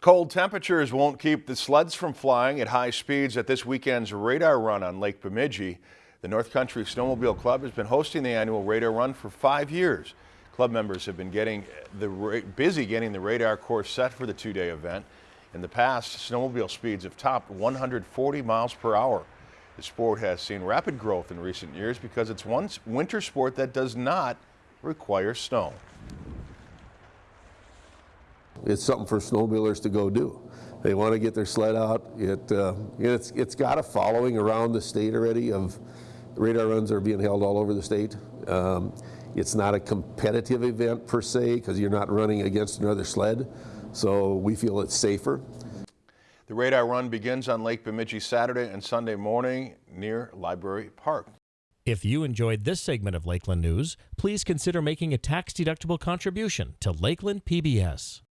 Cold temperatures won't keep the sleds from flying at high speeds at this weekend's radar run on Lake Bemidji. The North Country Snowmobile Club has been hosting the annual radar run for five years. Club members have been getting the busy getting the radar course set for the two-day event. In the past, snowmobile speeds have topped 140 miles per hour. The sport has seen rapid growth in recent years because it's one winter sport that does not require snow. It's something for snowmobilers to go do. They want to get their sled out. It, uh, it's, it's got a following around the state already of radar runs are being held all over the state. Um, it's not a competitive event per se because you're not running against another sled. So we feel it's safer. The radar run begins on Lake Bemidji Saturday and Sunday morning near Library Park. If you enjoyed this segment of Lakeland News, please consider making a tax-deductible contribution to Lakeland PBS.